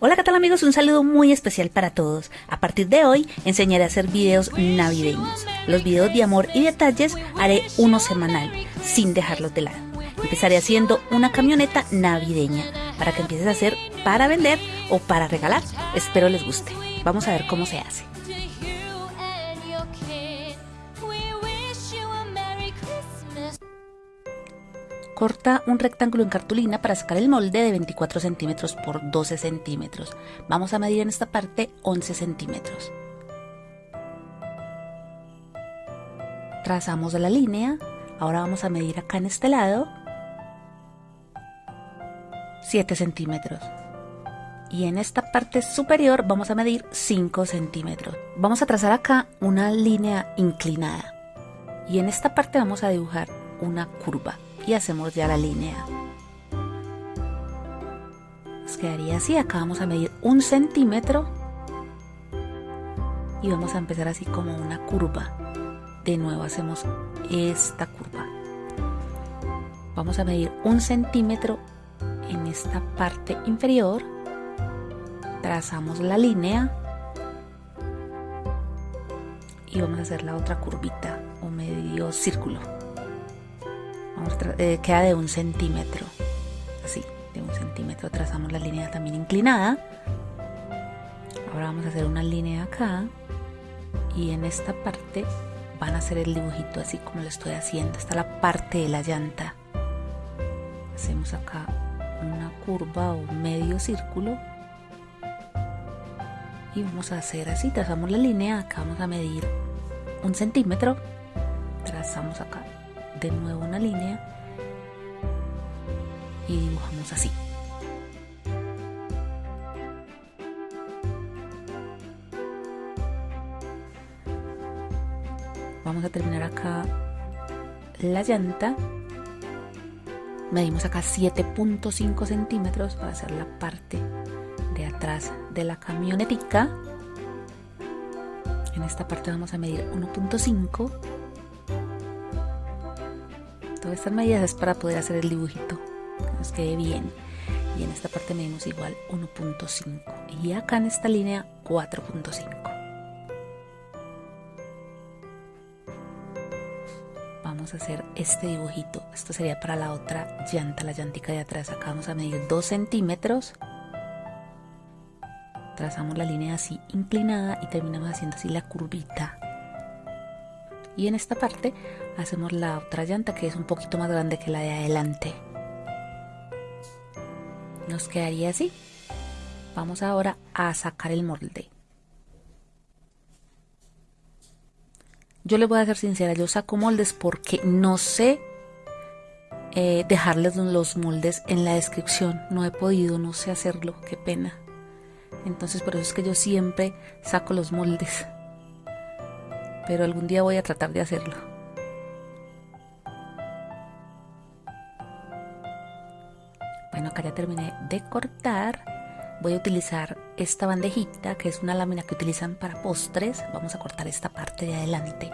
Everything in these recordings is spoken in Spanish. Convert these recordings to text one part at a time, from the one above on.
Hola, ¿qué tal amigos? Un saludo muy especial para todos. A partir de hoy enseñaré a hacer videos navideños. Los videos de amor y detalles haré uno semanal, sin dejarlos de lado. Empezaré haciendo una camioneta navideña para que empieces a hacer para vender o para regalar. Espero les guste. Vamos a ver cómo se hace. Corta un rectángulo en cartulina para sacar el molde de 24 centímetros por 12 centímetros. Vamos a medir en esta parte 11 centímetros. Trazamos la línea. Ahora vamos a medir acá en este lado 7 centímetros. Y en esta parte superior vamos a medir 5 centímetros. Vamos a trazar acá una línea inclinada. Y en esta parte vamos a dibujar una curva y hacemos ya la línea. Nos quedaría así, acá vamos a medir un centímetro y vamos a empezar así como una curva. De nuevo hacemos esta curva. Vamos a medir un centímetro en esta parte inferior. Trazamos la línea y vamos a hacer la otra curvita o medio círculo. Eh, queda de un centímetro. Así, de un centímetro trazamos la línea también inclinada. Ahora vamos a hacer una línea acá. Y en esta parte van a hacer el dibujito así como lo estoy haciendo. Está la parte de la llanta. Hacemos acá una curva o medio círculo. Y vamos a hacer así, trazamos la línea, acá vamos a medir un centímetro. Trazamos acá de nuevo una línea y dibujamos así. Vamos a terminar acá la llanta. Medimos acá 7.5 centímetros para hacer la parte de atrás de la camionetica. En esta parte vamos a medir 1.5 estas medidas es para poder hacer el dibujito, que nos quede bien. Y en esta parte medimos igual 1.5 y acá en esta línea 4.5. Vamos a hacer este dibujito. Esto sería para la otra llanta, la llantica de atrás. Acá vamos a medir 2 centímetros. Trazamos la línea así inclinada y terminamos haciendo así la curvita y en esta parte hacemos la otra llanta que es un poquito más grande que la de adelante. Nos quedaría así. Vamos ahora a sacar el molde. Yo les voy a ser sincera yo saco moldes porque no sé eh, dejarles los moldes en la descripción. No he podido no sé hacerlo qué pena. Entonces por eso es que yo siempre saco los moldes pero algún día voy a tratar de hacerlo. Bueno, acá ya terminé de cortar. Voy a utilizar esta bandejita, que es una lámina que utilizan para postres. Vamos a cortar esta parte de adelante.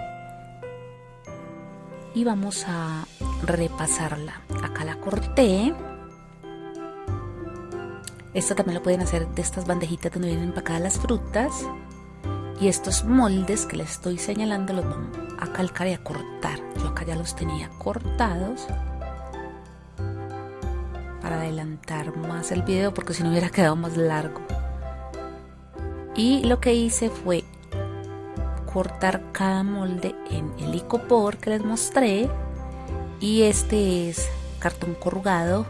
Y vamos a repasarla. Acá la corté. Esto también lo pueden hacer de estas bandejitas donde vienen empacadas las frutas. Y estos moldes que les estoy señalando los vamos a calcar y a cortar. Yo acá ya los tenía cortados para adelantar más el video porque si no hubiera quedado más largo. Y lo que hice fue cortar cada molde en el icopor que les mostré y este es cartón corrugado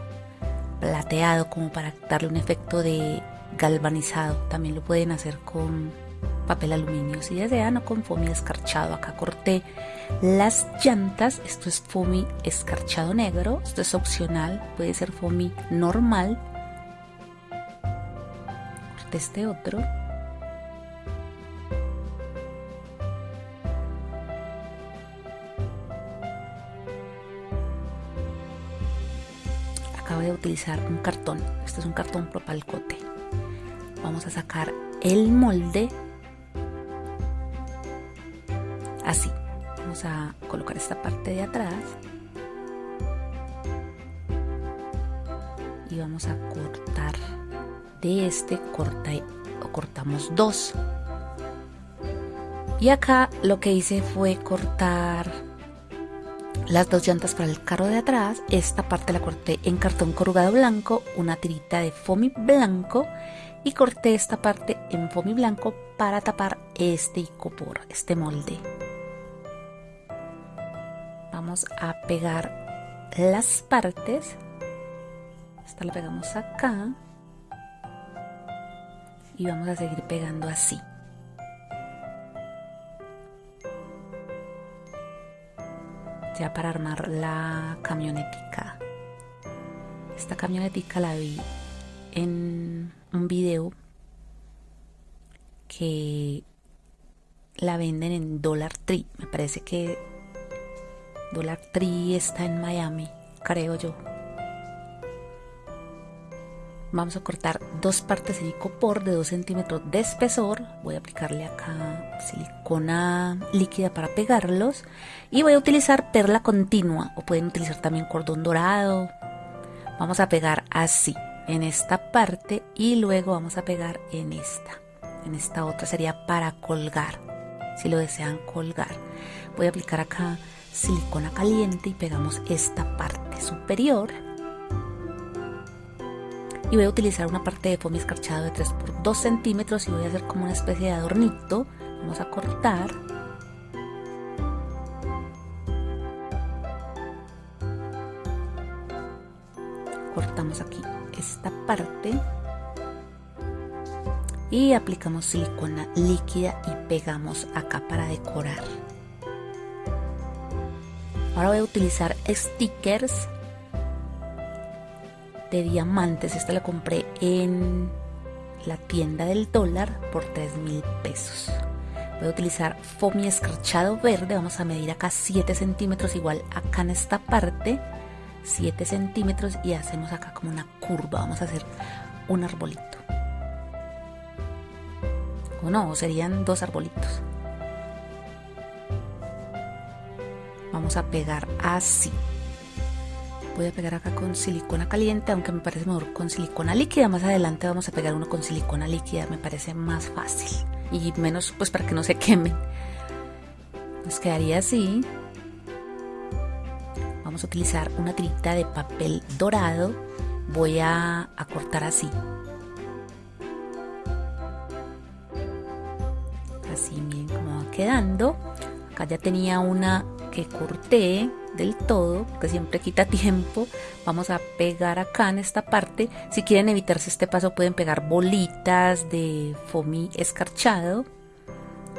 plateado como para darle un efecto de galvanizado también lo pueden hacer con papel aluminio si desean o con foamy escarchado. Acá corté las llantas, esto es foamy escarchado negro, esto es opcional, puede ser foamy normal. Corté este otro. Acabo de utilizar un cartón, este es un cartón propalcote. Vamos a sacar el molde así vamos a colocar esta parte de atrás y vamos a cortar de este corta, cortamos dos. Y acá lo que hice fue cortar las dos llantas para el carro de atrás. Esta parte la corté en cartón corrugado blanco, una tirita de foamy blanco y corté esta parte en foamy blanco para tapar este icopor, este molde. Vamos a pegar las partes. Esta la pegamos acá. Y vamos a seguir pegando así. Ya para armar la camionetica. Esta camionetica la vi en un video que la venden en Dollar Tree. Me parece que Dollar Tree está en Miami, creo yo. Vamos a cortar dos partes de icopor de 2 centímetros de espesor. Voy a aplicarle acá silicona líquida para pegarlos. Y voy a utilizar perla continua o pueden utilizar también cordón dorado. Vamos a pegar así en esta parte y luego vamos a pegar en esta. En esta otra sería para colgar, si lo desean colgar. Voy a aplicar acá silicona caliente y pegamos esta parte superior. Y voy a utilizar una parte de foamy escarchado de 3 por 2 centímetros y voy a hacer como una especie de adornito. Vamos a cortar. Cortamos aquí esta parte y aplicamos silicona líquida y pegamos acá para decorar. Ahora voy a utilizar stickers de diamantes. Esta la compré en la tienda del dólar por 3 mil pesos. Voy a utilizar foamy escarchado verde. Vamos a medir acá 7 centímetros, igual acá en esta parte. 7 centímetros y hacemos acá como una curva. Vamos a hacer un arbolito. O no, serían dos arbolitos. Vamos a pegar así. Voy a pegar acá con silicona caliente, aunque me parece mejor con silicona líquida. Más adelante vamos a pegar uno con silicona líquida, me parece más fácil. Y menos pues para que no se quemen. Nos quedaría así vamos a utilizar una tirita de papel dorado voy a, cortar así así miren cómo va quedando. Acá ya tenía una que corté del todo que siempre quita tiempo. Vamos a pegar acá en esta parte. Si quieren evitarse este paso pueden pegar bolitas de foamy escarchado.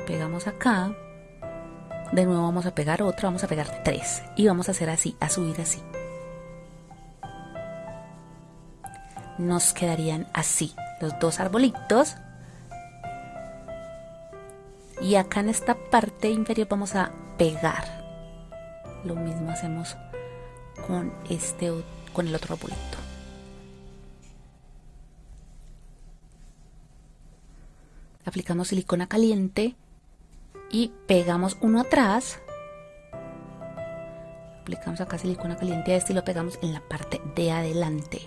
Pegamos acá. De nuevo vamos a pegar otro, vamos a pegar tres. Y vamos a hacer así, a subir así. Nos quedarían así los dos arbolitos. Y acá en esta parte inferior vamos a pegar. Lo mismo hacemos con este con el otro arbolito. Aplicamos silicona caliente y pegamos uno atrás aplicamos acá silicona caliente a este y lo pegamos en la parte de adelante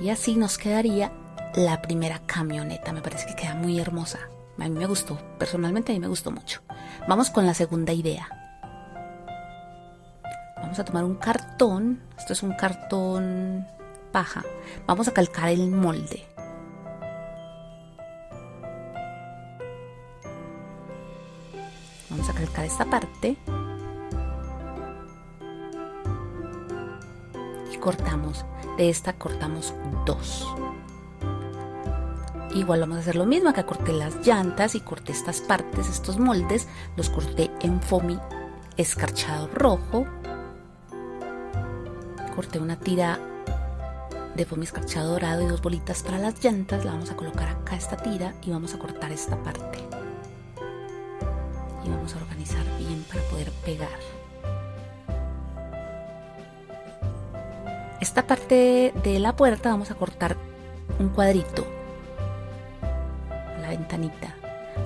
y así nos quedaría la primera camioneta me parece que queda muy hermosa a mí me gustó personalmente a mí me gustó mucho. Vamos con la segunda idea. Vamos a tomar un cartón esto es un cartón paja. Vamos a calcar el molde. Vamos a calcar esta parte. Y cortamos de esta cortamos dos igual vamos a hacer lo mismo acá corté las llantas y corté estas partes estos moldes los corté en foamy escarchado rojo. Corté una tira de foamy escarchado dorado y dos bolitas para las llantas la vamos a colocar acá esta tira y vamos a cortar esta parte. Y vamos a organizar bien para poder pegar. Esta parte de la puerta vamos a cortar un cuadrito, la ventanita.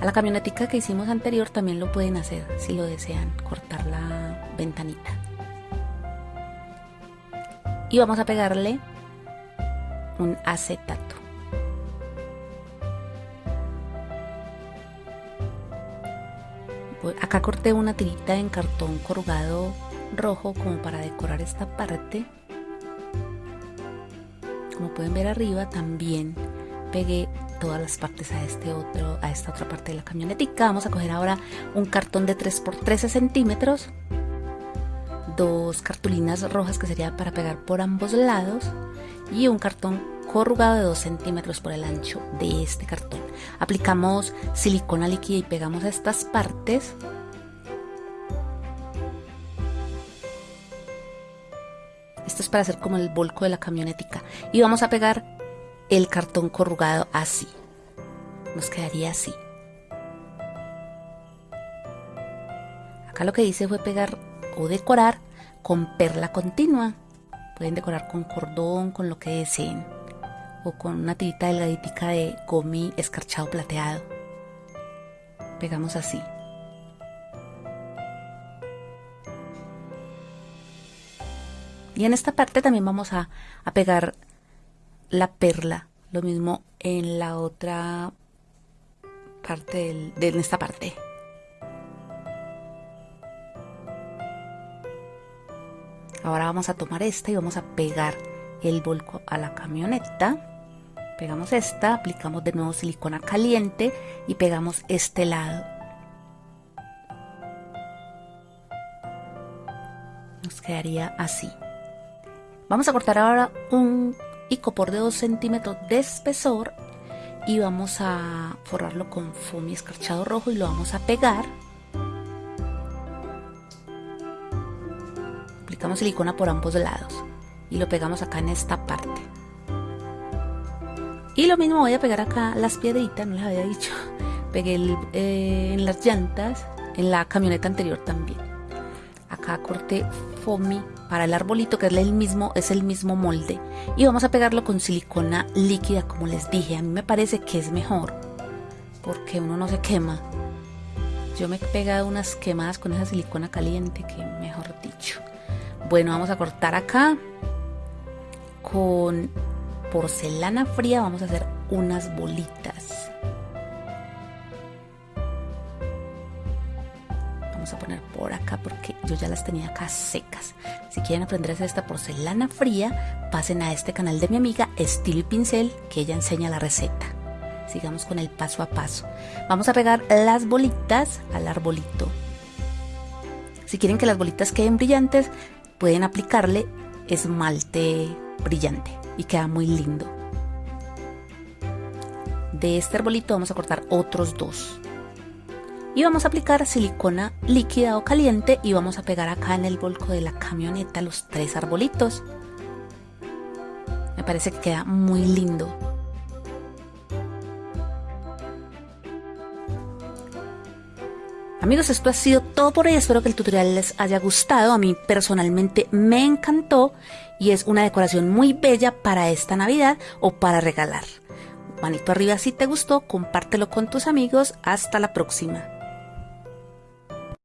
A la camionetica que hicimos anterior también lo pueden hacer si lo desean, cortar la ventanita. Y vamos a pegarle un acetato. Acá corté una tirita en cartón corrugado rojo como para decorar esta parte. Como pueden ver arriba también pegué todas las partes a este otro a esta otra parte de la camionetica. Vamos a coger ahora un cartón de 3 por 13 centímetros dos cartulinas rojas que sería para pegar por ambos lados y un cartón corrugado de 2 centímetros por el ancho de este cartón. Aplicamos silicona líquida y pegamos estas partes. Esto es para hacer como el volco de la camionetica. Y vamos a pegar el cartón corrugado así. Nos quedaría así. Acá lo que hice fue pegar o decorar con perla continua. Pueden decorar con cordón, con lo que deseen. O con una tirita delgadita de gomi escarchado plateado. Pegamos así. Y en esta parte también vamos a, a pegar la perla. Lo mismo en la otra parte de esta parte. Ahora vamos a tomar esta y vamos a pegar el volco a la camioneta. Pegamos esta, aplicamos de nuevo silicona caliente y pegamos este lado. Nos quedaría así. Vamos a cortar ahora un y copor de 2 centímetros de espesor y vamos a forrarlo con foamy escarchado rojo y lo vamos a pegar. Aplicamos silicona por ambos lados y lo pegamos acá en esta parte. Y lo mismo voy a pegar acá las piedritas, no les había dicho. Pegué eh, en las llantas en la camioneta anterior también. Acá corté para el arbolito que es el mismo es el mismo molde. Y vamos a pegarlo con silicona líquida como les dije. A mí me parece que es mejor porque uno no se quema. Yo me he pegado unas quemadas con esa silicona caliente que mejor dicho. Bueno vamos a cortar acá. Con porcelana fría vamos a hacer unas bolitas ya las tenía acá secas. Si quieren aprender a hacer esta porcelana fría, pasen a este canal de mi amiga Estilo y Pincel que ella enseña la receta. Sigamos con el paso a paso. Vamos a pegar las bolitas al arbolito. Si quieren que las bolitas queden brillantes, pueden aplicarle esmalte brillante y queda muy lindo. De este arbolito vamos a cortar otros dos y vamos a aplicar silicona líquida o caliente y vamos a pegar acá en el volco de la camioneta los tres arbolitos. Me parece que queda muy lindo. Amigos, esto ha sido todo por hoy. Espero que el tutorial les haya gustado. A mí personalmente me encantó y es una decoración muy bella para esta Navidad o para regalar. Manito arriba si te gustó, compártelo con tus amigos. Hasta la próxima.